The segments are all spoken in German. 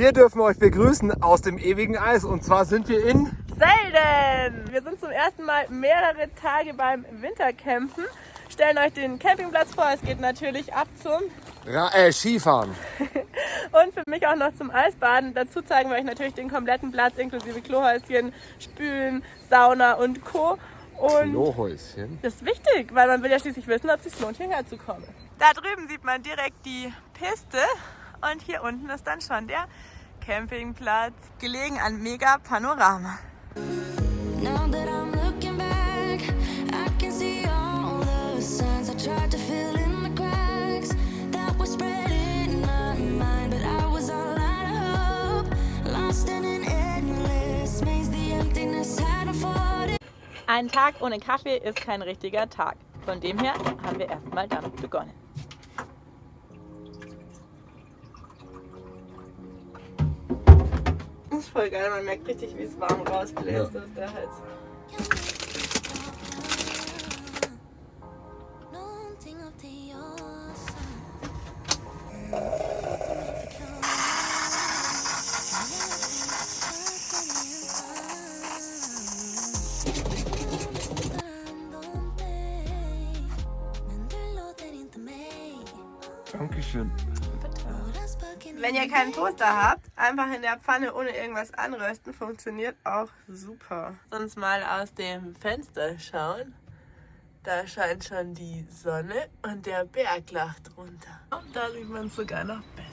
Wir dürfen euch begrüßen aus dem ewigen Eis und zwar sind wir in Selden. Wir sind zum ersten Mal mehrere Tage beim Wintercampen. Stellen euch den Campingplatz vor. Es geht natürlich ab zum Ra äh, Skifahren. und für mich auch noch zum Eisbaden. Dazu zeigen wir euch natürlich den kompletten Platz inklusive Klohäuschen, Spülen, Sauna und Co. Und Klohäuschen. Das ist wichtig, weil man will ja schließlich wissen, ob es sich lohnt, hierher zu kommen. Da drüben sieht man direkt die Piste und hier unten ist dann schon der Campingplatz, gelegen an Mega Panorama. Ein Tag ohne Kaffee ist kein richtiger Tag. Von dem her haben wir erstmal damit begonnen. Voll geil, man merkt richtig, wie es warm rausbläst ja. aus der Hals. Dankeschön. Wenn ihr keinen Toaster habt, einfach in der Pfanne ohne irgendwas anrösten, funktioniert auch super. Sonst mal aus dem Fenster schauen. Da scheint schon die Sonne und der Berg lacht runter. Und da sieht man es sogar noch besser.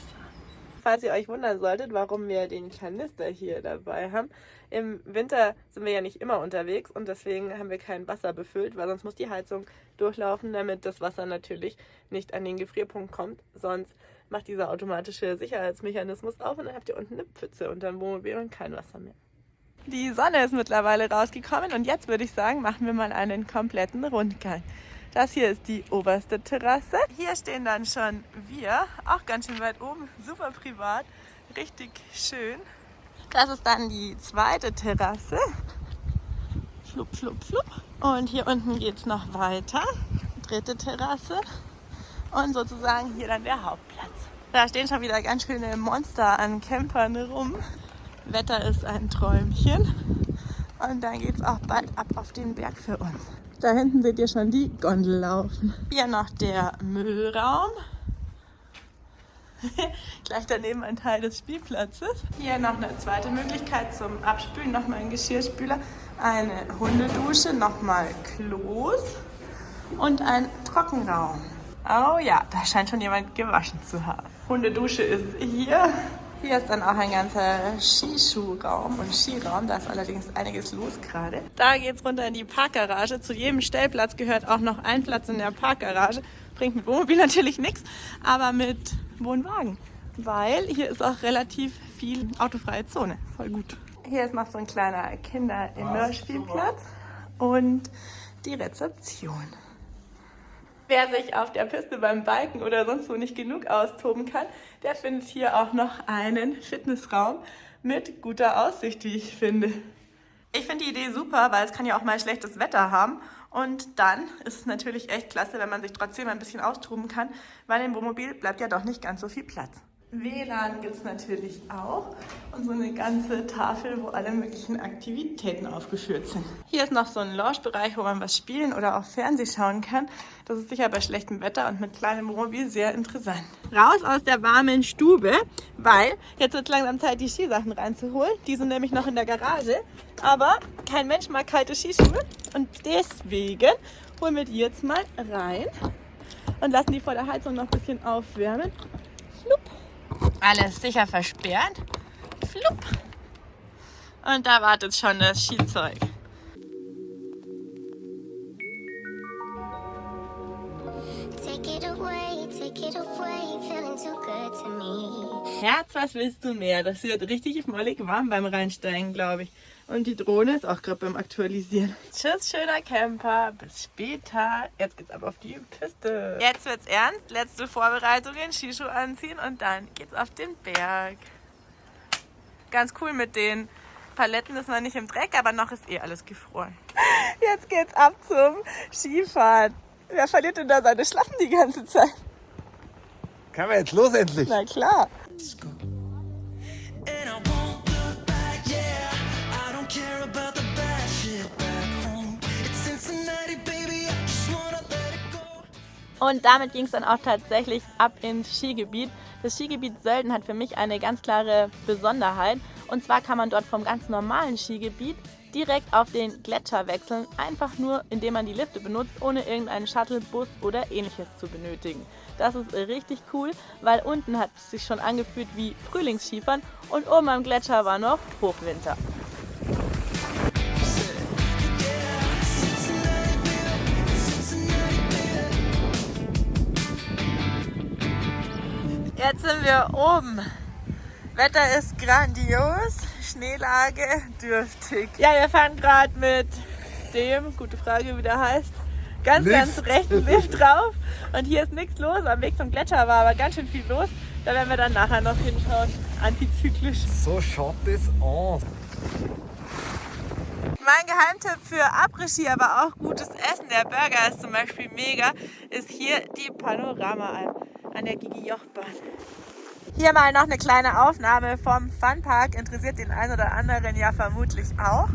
Falls ihr euch wundern solltet, warum wir den Kanister hier dabei haben. Im Winter sind wir ja nicht immer unterwegs und deswegen haben wir kein Wasser befüllt, weil sonst muss die Heizung durchlaufen, damit das Wasser natürlich nicht an den Gefrierpunkt kommt. Sonst macht dieser automatische Sicherheitsmechanismus auf und dann habt ihr unten eine Pfütze unter dem Wohnmobil und kein Wasser mehr. Die Sonne ist mittlerweile rausgekommen und jetzt würde ich sagen, machen wir mal einen kompletten Rundgang. Das hier ist die oberste Terrasse. Hier stehen dann schon wir, auch ganz schön weit oben, super privat, richtig schön. Das ist dann die zweite Terrasse. Flup, flup, flup. Und hier unten geht es noch weiter. Dritte Terrasse. Und sozusagen hier dann der Hauptplatz. Da stehen schon wieder ganz schöne Monster an Campern rum. Wetter ist ein Träumchen. Und dann geht es auch bald ab auf den Berg für uns. Da hinten seht ihr schon die Gondel laufen. Hier noch der Müllraum. Gleich daneben ein Teil des Spielplatzes. Hier noch eine zweite Möglichkeit zum Abspülen. Nochmal ein Geschirrspüler, eine Hundedusche, nochmal Klos und ein Trockenraum. Oh ja, da scheint schon jemand gewaschen zu haben. Hundedusche ist hier. Hier ist dann auch ein ganzer Skischuhraum und Skiraum. Da ist allerdings einiges los gerade. Da geht es runter in die Parkgarage. Zu jedem Stellplatz gehört auch noch ein Platz in der Parkgarage. Bringt mit Wohnmobil natürlich nichts, aber mit Wohnwagen. Weil hier ist auch relativ viel autofreie Zone. Voll gut. Hier ist noch so ein kleiner Kinder-Indoor-Spielplatz und die Rezeption. Wer sich auf der Piste beim Biken oder sonst wo nicht genug austoben kann, der findet hier auch noch einen Fitnessraum mit guter Aussicht, wie ich finde. Ich finde die Idee super, weil es kann ja auch mal schlechtes Wetter haben. Und dann ist es natürlich echt klasse, wenn man sich trotzdem ein bisschen austoben kann, weil im Wohnmobil bleibt ja doch nicht ganz so viel Platz. WLAN gibt es natürlich auch und so eine ganze Tafel, wo alle möglichen Aktivitäten aufgeführt sind. Hier ist noch so ein Lounge-Bereich, wo man was spielen oder auch Fernseh schauen kann. Das ist sicher bei schlechtem Wetter und mit kleinem Wohnmobil sehr interessant. Raus aus der warmen Stube, weil jetzt wird es langsam Zeit, die Skisachen reinzuholen. Die sind nämlich noch in der Garage, aber kein Mensch mag kalte Skischuhe und deswegen holen wir die jetzt mal rein und lassen die vor der Heizung noch ein bisschen aufwärmen. Alles sicher versperrt. Flupp. Und da wartet schon das Skizeug. Herz, was willst du mehr? Das wird richtig mollig warm beim Reinsteigen, glaube ich. Und die Drohne ist auch gerade beim Aktualisieren. Tschüss, schöner Camper. Bis später. Jetzt geht's ab auf die Piste. Jetzt wird's ernst. Letzte Vorbereitungen, Skischuh anziehen und dann geht's auf den Berg. Ganz cool mit den Paletten ist man nicht im Dreck, aber noch ist eh alles gefroren. Jetzt geht's ab zum Skifahren. Wer verliert denn da seine Schlappen die ganze Zeit? Kann man jetzt los endlich? Na klar. Let's go. And I won't look back, yeah. I don't care about the bad shit back home. It's Cincinnati, baby. I just wanna let it go. Und damit ging es dann auch tatsächlich ab ins Skigebiet. Das Skigebiet Sölden hat für mich eine ganz klare Besonderheit. Und zwar kann man dort vom ganz normalen Skigebiet direkt auf den Gletscher wechseln, einfach nur indem man die Lifte benutzt, ohne irgendeinen Shuttle, Bus oder ähnliches zu benötigen. Das ist richtig cool, weil unten hat es sich schon angefühlt wie Frühlingsskifahren und oben am Gletscher war noch Hochwinter. Jetzt sind wir oben. Wetter ist grandios, Schneelage dürftig. Ja, wir fahren gerade mit dem, gute Frage, wie der heißt, ganz, Lift. ganz rechten Lift drauf. Und hier ist nichts los. Am Weg zum Gletscher war aber ganz schön viel los. Da werden wir dann nachher noch hinschauen. Antizyklisch. So schaut das aus. Mein Geheimtipp für Après-Ski, aber auch gutes Essen, der Burger ist zum Beispiel mega, ist hier die Panorama-Alm an der Gigi-Jochbahn. Hier mal noch eine kleine Aufnahme vom Funpark, interessiert den einen oder anderen ja vermutlich auch.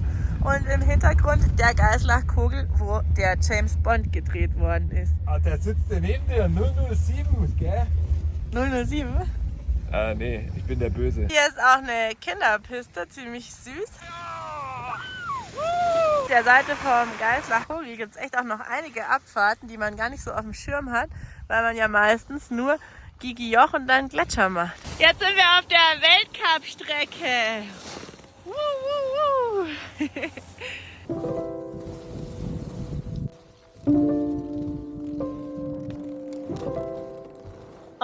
Und im Hintergrund der Geislach-Kogel, wo der James Bond gedreht worden ist. Ah, der sitzt ja neben dir, 007, gell? 007? Ah, nee, ich bin der Böse. Hier ist auch eine Kinderpiste, ziemlich süß. Auf der Seite vom Geislach-Kogel gibt es echt auch noch einige Abfahrten, die man gar nicht so auf dem Schirm hat, weil man ja meistens nur Gigi Joch und dann Gletscher macht. Jetzt sind wir auf der Weltcup-Strecke.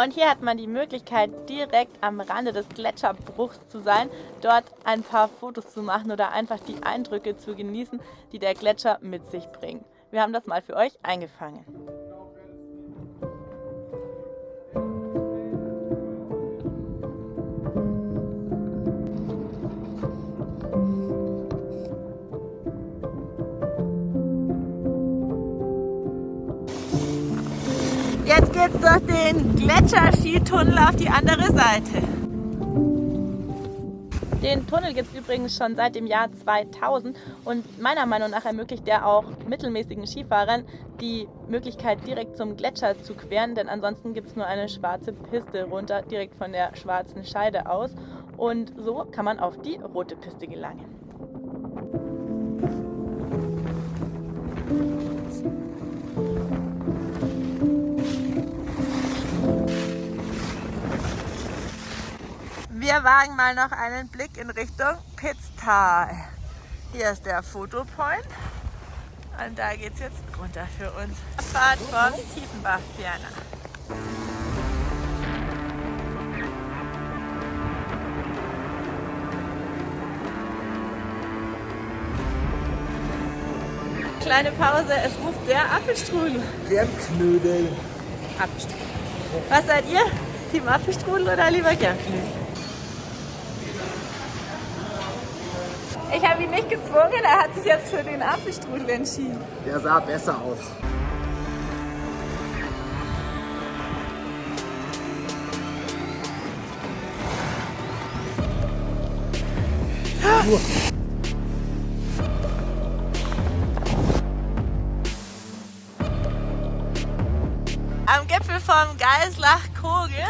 Und hier hat man die Möglichkeit, direkt am Rande des Gletscherbruchs zu sein, dort ein paar Fotos zu machen oder einfach die Eindrücke zu genießen, die der Gletscher mit sich bringt. Wir haben das mal für euch eingefangen. Geht's durch den Gletscherskitunnel auf die andere Seite. Den Tunnel gibt es übrigens schon seit dem Jahr 2000 und meiner Meinung nach ermöglicht der auch mittelmäßigen Skifahrern die Möglichkeit direkt zum Gletscher zu queren, denn ansonsten gibt es nur eine schwarze Piste runter, direkt von der schwarzen Scheide aus und so kann man auf die rote Piste gelangen. Wir wagen mal noch einen Blick in Richtung Pitztal. Hier ist der Fotopoint. Und da geht es jetzt runter für uns. Fahrt vom Tiefenbach-Ferner. Kleine Pause, es ruft der Apfelstrudel. Germknödel. Apfelstrudel. Was seid ihr? Team Apfelstrudel oder lieber Germknödel? Ich habe ihn nicht gezwungen, er hat sich jetzt für den Apfelstrudel entschieden. Der sah besser aus. Am Gipfel vom Geislach-Kogel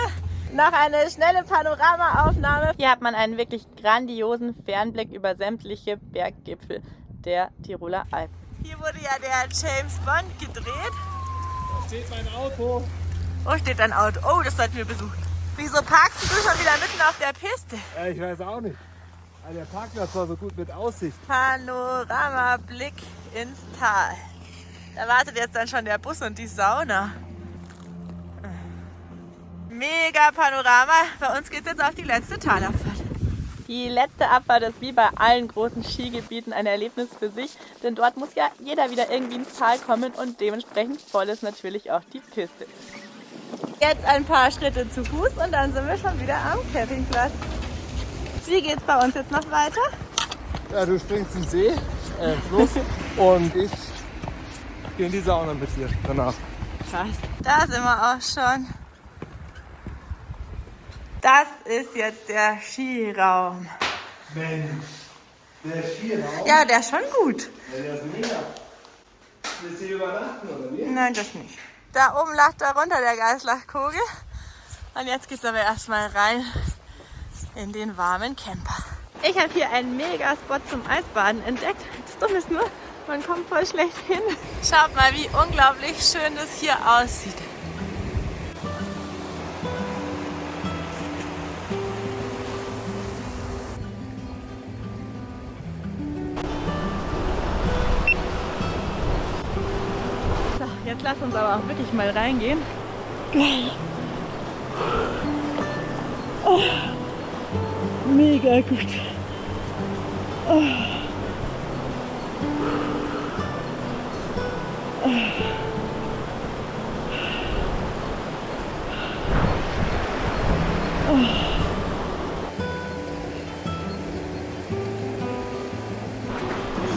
noch eine schnelle Panoramaaufnahme. Hier hat man einen wirklich grandiosen Fernblick über sämtliche Berggipfel der Tiroler Alpen. Hier wurde ja der James Bond gedreht. Da steht mein Auto. Wo steht dein Auto? Oh, das sollten wir besuchen. Wieso parkst du schon wieder mitten auf der Piste? Ja, ich weiß auch nicht. der Parkplatz war so gut mit Aussicht. Panoramablick ins Tal. Da wartet jetzt dann schon der Bus und die Sauna mega Panorama. Bei uns geht es jetzt auf die letzte Talabfahrt. Die letzte Abfahrt ist wie bei allen großen Skigebieten ein Erlebnis für sich, denn dort muss ja jeder wieder irgendwie ins Tal kommen und dementsprechend voll ist natürlich auch die Piste. Jetzt ein paar Schritte zu Fuß und dann sind wir schon wieder am Campingplatz. Wie geht es bei uns jetzt noch weiter? Ja, du springst in den See, äh, Fluss und ich gehe in die Sauna mit dir danach. Krass. Da sind wir auch schon. Das ist jetzt der Skiraum. Mensch, der Skiraum? Ja, der ist schon gut. Ja, der ist mega. Willst du hier übernachten oder wie? Nein, das nicht. Da oben lag da runter der Geißlachkogel. Und jetzt geht's aber erstmal rein in den warmen Camper. Ich habe hier einen Mega-Spot zum Eisbaden entdeckt. Das Dumme ist nur, man kommt voll schlecht hin. Schaut mal, wie unglaublich schön das hier aussieht. Uns aber auch wirklich mal reingehen. Oh, mega gut. Oh.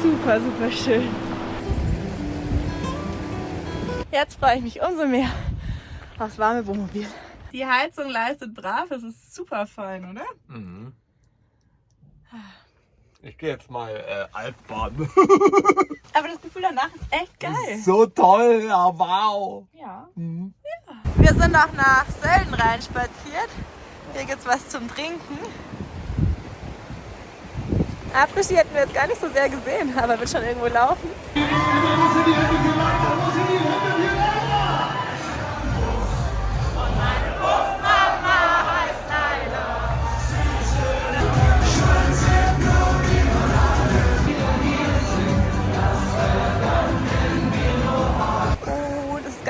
Super, super schön. Jetzt freue ich mich umso mehr aufs warme Wohnmobil. Die Heizung leistet brav, es ist super fein, oder? Mhm. Ich gehe jetzt mal äh, Altbahn. Aber das Gefühl danach ist echt geil. so toll, ja, wow. Ja. Mhm. Wir sind noch nach Sölden rein spaziert. Hier gibt's was zum Trinken. Après-Ski hätten wir jetzt gar nicht so sehr gesehen, aber wird schon irgendwo laufen.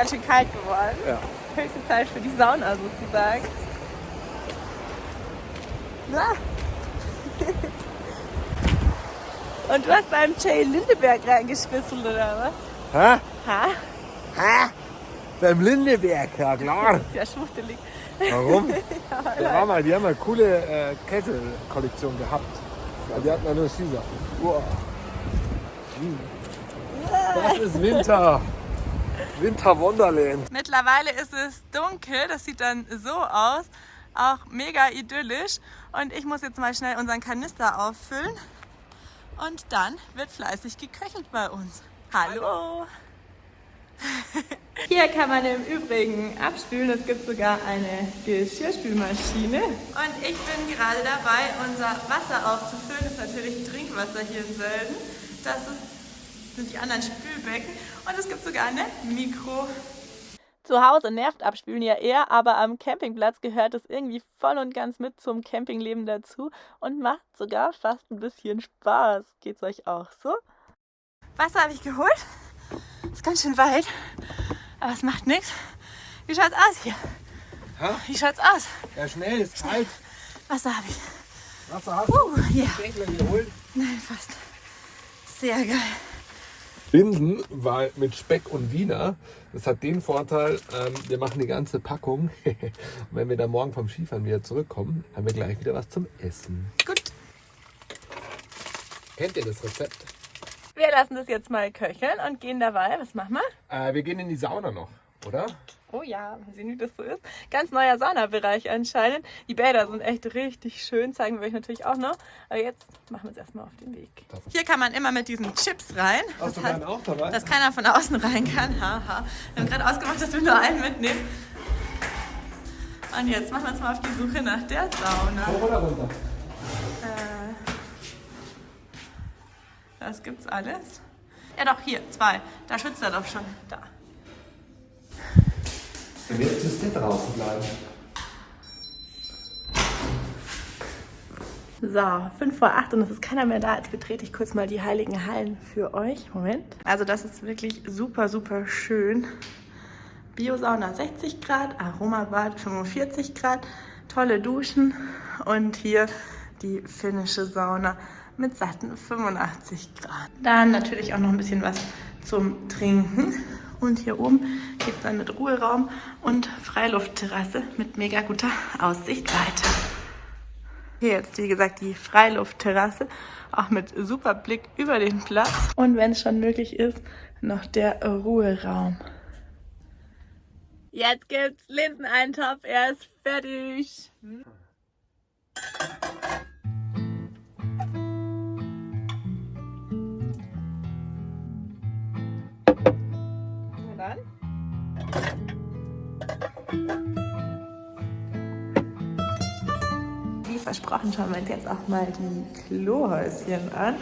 Ganz schön kalt geworden. Ja. Höchste Zeit für die Sauna sozusagen. Na. Und du hast beim Jay Lindeberg reingeschmissen, oder was? Hä? Ha? Hä? Beim Lindeberg, ja klar. Ist ja schwuchtelig. Warum? Der war mal, die haben eine coole äh, Kette-Kollektion gehabt. Ja, die hatten ja nur Skisachen. Wow. Hm. Das ist Winter. Winter Wonderland. Mittlerweile ist es dunkel, das sieht dann so aus. Auch mega idyllisch. Und ich muss jetzt mal schnell unseren Kanister auffüllen. Und dann wird fleißig geköchelt bei uns. Hallo! Hier kann man im Übrigen abspülen. Es gibt sogar eine Geschirrspülmaschine. Und ich bin gerade dabei, unser Wasser aufzufüllen. Das ist natürlich Trinkwasser hier in Sölden. Das ist, sind die anderen Spülbecken. Und es gibt sogar eine Mikro. Zu Hause nervt Abspülen ja eher, aber am Campingplatz gehört es irgendwie voll und ganz mit zum Campingleben dazu und macht sogar fast ein bisschen Spaß. Geht's euch auch so? Wasser habe ich geholt. Ist ganz schön weit, aber es macht nichts. Wie schaut's aus hier? Hä? Wie schaut's aus? Ja, schnell, ist kalt. Wasser habe ich. Wasser hast du? Uh, ja. Denkler geholt. Nein, fast. Sehr geil. Linsen war mit Speck und Wiener. Das hat den Vorteil, ähm, wir machen die ganze Packung. und wenn wir dann morgen vom Skifahren wieder zurückkommen, haben wir gleich wieder was zum Essen. Gut. Kennt ihr das Rezept? Wir lassen das jetzt mal köcheln und gehen dabei. Was machen wir? Äh, wir gehen in die Sauna noch, oder? Oh ja, mal sehen, wie das so ist. Ganz neuer Saunabereich anscheinend. Die Bäder sind echt richtig schön, zeigen wir euch natürlich auch noch. Aber jetzt machen wir uns erstmal auf den Weg. Hier kann man immer mit diesen Chips rein. Hast du Das keinen auch dabei? dass keiner von außen rein kann. Haha. Wir haben gerade ausgemacht, dass wir nur einen mitnehmen. Und jetzt machen wir uns mal auf die Suche nach der Sauna. Hoch oder runter? Äh, das gibt's alles. Ja doch, hier, zwei. Da schützt er doch schon. Da. Jetzt müsst ihr draußen bleiben. So, 5 vor 8 und es ist keiner mehr da. Jetzt betrete ich kurz mal die heiligen Hallen für euch. Moment. Also das ist wirklich super, super schön. Biosauna 60 Grad, Aromabad 45 Grad, tolle Duschen und hier die finnische Sauna mit satten 85 Grad. Dann natürlich auch noch ein bisschen was zum Trinken. Und hier oben geht es dann mit Ruheraum und Freiluftterrasse mit mega guter Aussicht weiter. Hier jetzt, wie gesagt, die Freiluftterrasse, auch mit super Blick über den Platz. Und wenn es schon möglich ist, noch der Ruheraum. Jetzt gibt's Linseneintopf, er ist fertig. Na versprochen, schauen wir uns jetzt auch mal die Klohäuschen an.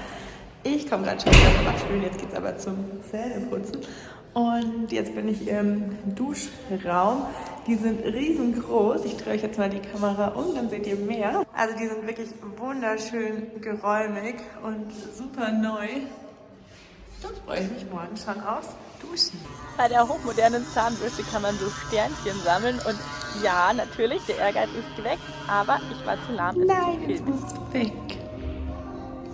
Ich komme gerade schon wieder vom Abspülen, jetzt geht es aber zum Zähneputzen. Und jetzt bin ich im Duschraum. Die sind riesengroß. Ich drehe euch jetzt mal die Kamera um, dann seht ihr mehr. Also die sind wirklich wunderschön geräumig und super neu. Dann freue ich mich morgen schon aufs Duschen. Bei der hochmodernen Zahnbürste kann man so Sternchen sammeln und ja, natürlich, der Ehrgeiz ist geweckt, aber ich war zu lahm. Nein, es muss weg.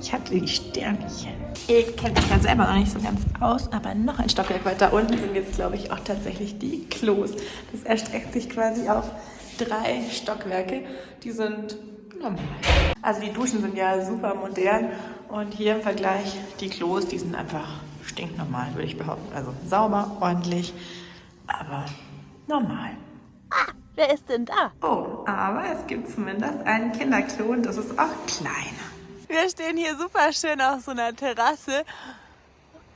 Ich hatte die Sternchen. Ich kenne mich ja selber noch nicht so ganz aus, aber noch ein Stockwerk weiter unten sind jetzt, glaube ich, auch tatsächlich die Klos. Das erstreckt sich quasi auf drei Stockwerke. Die sind normal. Also die Duschen sind ja super modern und hier im Vergleich die Klos, die sind einfach stinknormal, würde ich behaupten. Also sauber, ordentlich, aber normal. Ah, wer ist denn da? Oh, aber es gibt zumindest einen Kinderklo und das ist auch kleiner. Wir stehen hier super schön auf so einer Terrasse.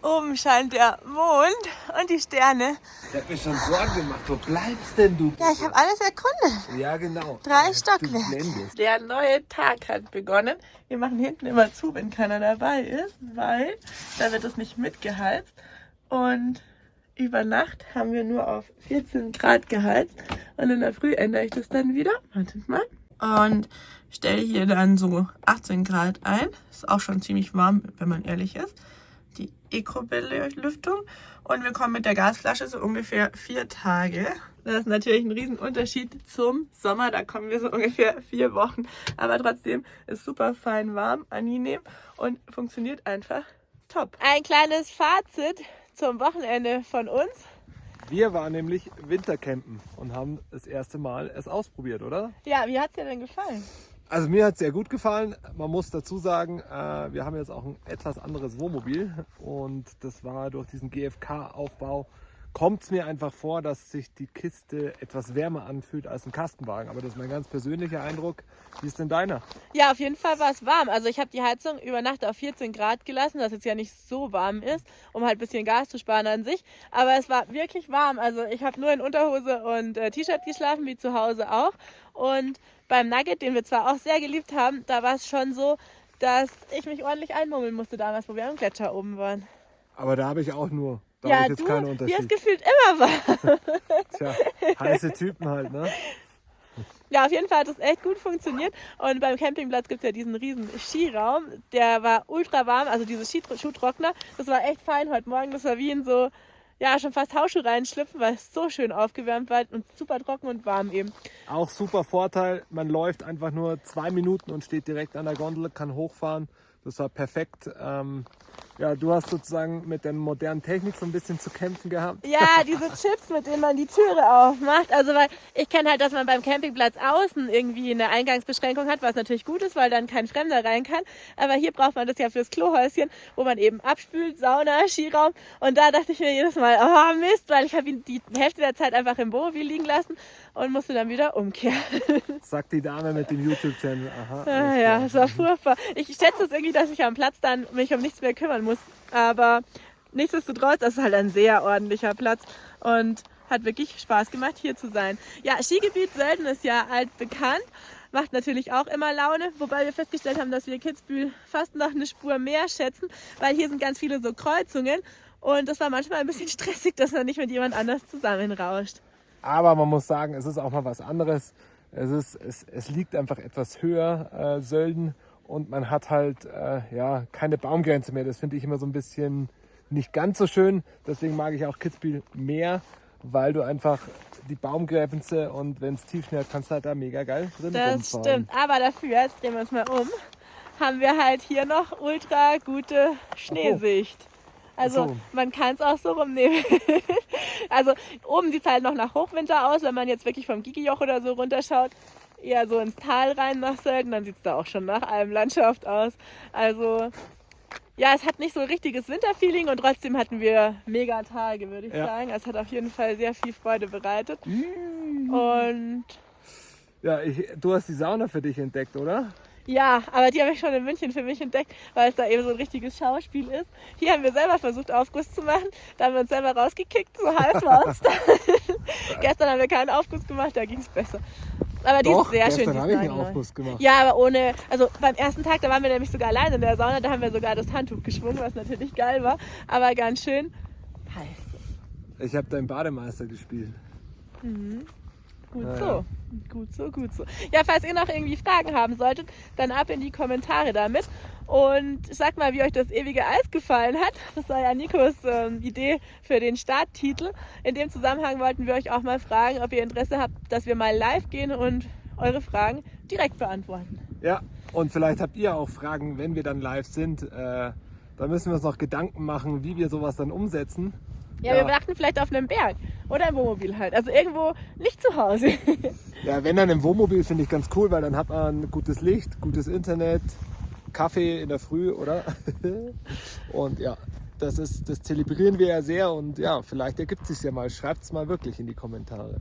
Oben scheint der Mond und die Sterne. Ich hab mir schon Sorgen gemacht. Wo bleibst denn du? Ja, ich habe alles erkundet. Ja, genau. Drei Stockwerke. Der neue Tag hat begonnen. Wir machen hinten immer zu, wenn keiner dabei ist, weil da wird es nicht mitgeheizt. Und über Nacht haben wir nur auf 14 Grad geheizt. Und in der Früh ändere ich das dann wieder. Wartet mal. Und stelle hier dann so 18 Grad ein. Ist auch schon ziemlich warm, wenn man ehrlich ist. Die Eco-Belüftung. Und wir kommen mit der Gasflasche so ungefähr vier Tage. Das ist natürlich ein Riesenunterschied zum Sommer. Da kommen wir so ungefähr vier Wochen. Aber trotzdem ist super fein warm, angenehm und funktioniert einfach top. Ein kleines Fazit zum Wochenende von uns. Wir waren nämlich Wintercampen und haben das erste Mal es ausprobiert, oder? Ja, wie hat es dir denn gefallen? Also mir hat es sehr gut gefallen. Man muss dazu sagen, äh, wir haben jetzt auch ein etwas anderes Wohnmobil und das war durch diesen GFK-Aufbau kommt es mir einfach vor, dass sich die Kiste etwas wärmer anfühlt als ein Kastenwagen. Aber das ist mein ganz persönlicher Eindruck. Wie ist denn deiner? Ja, auf jeden Fall war es warm. Also ich habe die Heizung über Nacht auf 14 Grad gelassen, dass es ja nicht so warm ist, um halt ein bisschen Gas zu sparen an sich. Aber es war wirklich warm. Also ich habe nur in Unterhose und äh, T-Shirt geschlafen, wie zu Hause auch. Und beim Nugget, den wir zwar auch sehr geliebt haben, da war es schon so, dass ich mich ordentlich einmummeln musste damals, wo wir am Gletscher oben waren. Aber da habe ich auch nur. Da ja, jetzt du, keinen hier Unterschied. ist gefühlt immer warm. Tja, heiße Typen halt, ne? Ja, auf jeden Fall hat es echt gut funktioniert. Und beim Campingplatz gibt es ja diesen riesen Skiraum. Der war ultra warm, also dieses Schuhtrockner. Das war echt fein heute Morgen. Das war wie in so ja, schon fast Hausschuhe reinschlüpfen, weil es so schön aufgewärmt war und super trocken und warm eben. Auch super Vorteil, man läuft einfach nur zwei Minuten und steht direkt an der Gondel, kann hochfahren. Das war perfekt. Ähm, ja, du hast sozusagen mit der modernen Technik so ein bisschen zu kämpfen gehabt. Ja, diese Chips, mit denen man die Türe aufmacht. Also, weil ich kenne halt, dass man beim Campingplatz außen irgendwie eine Eingangsbeschränkung hat, was natürlich gut ist, weil dann kein Fremder rein kann. Aber hier braucht man das ja fürs Klohäuschen, wo man eben abspült, Sauna, Skiraum. Und da dachte ich mir jedes Mal, oh Mist, weil ich habe ihn die Hälfte der Zeit einfach im Wohnmobil liegen lassen und musste dann wieder umkehren. Sagt die Dame mit dem YouTube-Channel. Aha. Ah, ja, es war furchtbar. Ich schätze es irgendwie, dass ich am Platz dann mich um nichts mehr kümmern muss. Aber nichtsdestotrotz, das ist halt ein sehr ordentlicher Platz und hat wirklich Spaß gemacht, hier zu sein. Ja, Skigebiet Sölden ist ja altbekannt. Macht natürlich auch immer Laune, wobei wir festgestellt haben, dass wir Kitzbühel fast noch eine Spur mehr schätzen, weil hier sind ganz viele so Kreuzungen und das war manchmal ein bisschen stressig, dass man nicht mit jemand anders zusammenrauscht. Aber man muss sagen, es ist auch mal was anderes. Es, ist, es, es liegt einfach etwas höher, äh, Sölden, und man hat halt äh, ja, keine Baumgrenze mehr. Das finde ich immer so ein bisschen nicht ganz so schön. Deswegen mag ich auch Kitzbühel mehr, weil du einfach die Baumgrenze und wenn es tief schneit, kannst du halt da mega geil drin Das rumfahren. stimmt, aber dafür, jetzt drehen wir uns mal um, haben wir halt hier noch ultra gute Schneesicht. Also so. man kann es auch so rumnehmen. also oben sieht es halt noch nach Hochwinter aus, wenn man jetzt wirklich vom Gigijoch oder so runterschaut. Eher so ins Tal rein nach Sölden, dann sieht es da auch schon nach allem Landschaft aus. Also ja, es hat nicht so ein richtiges Winterfeeling und trotzdem hatten wir mega Tage, würde ich Ja. sagen. Es hat auf jeden Fall sehr viel Freude bereitet. Und Ja, ich, du hast die Sauna für dich entdeckt, oder? Ja, aber die habe ich schon in München für mich entdeckt, weil es da eben so ein richtiges Schauspiel ist. Hier haben wir selber versucht, Aufguss zu machen. Da haben wir uns selber rausgekickt, so heiß war uns da. Gestern haben wir keinen Aufguss gemacht, da ging es besser. Aber die Doch, ist sehr schön. habe ich einen. Aufguss gemacht. Ja, aber ohne, also beim ersten Tag, da waren wir nämlich sogar allein in der Sauna, da haben wir sogar das Handtuch geschwungen, was natürlich geil war, aber ganz schön heiß. Ich habe deinen Bademeister gespielt. Gut so. Gut so, gut so. Ja, falls ihr noch irgendwie Fragen haben solltet, dann ab in die Kommentare damit. Und sagt mal, wie euch das ewige Eis gefallen hat. Das war ja Nikos ähm, Idee für den Starttitel. In dem Zusammenhang wollten wir euch auch mal fragen, ob ihr Interesse habt, dass wir mal live gehen und eure Fragen direkt beantworten. Ja, und vielleicht habt ihr auch Fragen, wenn wir dann live sind. Äh, da müssen wir uns noch Gedanken machen, wie wir sowas dann umsetzen. Ja, Ja. wir dachten vielleicht auf einem Berg oder im Wohnmobil halt. Also irgendwo nicht zu Hause. Ja, wenn dann im Wohnmobil finde ich ganz cool, weil dann hat man gutes Licht, gutes Internet, Kaffee in der Früh, oder? und ja, das ist, das zelebrieren wir ja sehr und ja, vielleicht ergibt sich ja mal. Schreibt es mal wirklich in die Kommentare.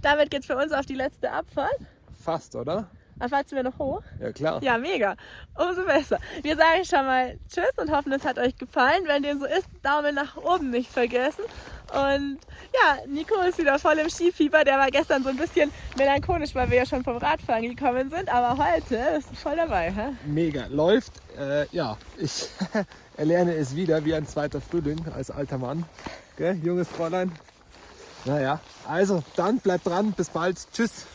Damit geht's für uns auf die letzte Abfahrt. Fast, oder? Dann fahren wir noch hoch. Ja, klar. Ja, mega. Umso besser. Wir sagen schon mal Tschüss und hoffen, es hat euch gefallen. Wenn dem so ist, Daumen nach oben nicht vergessen. Und ja, Nico ist wieder voll im Skifieber. Der war gestern so ein bisschen melancholisch, weil wir ja schon vom Radfahren gekommen sind. Aber heute ist er voll dabei. Hä? Mega. Läuft. Äh, ja, ich erlerne es wieder wie ein zweiter Frühling als alter Mann. Gell, junges Fräulein? Naja, also dann bleibt dran. Bis bald. Tschüss.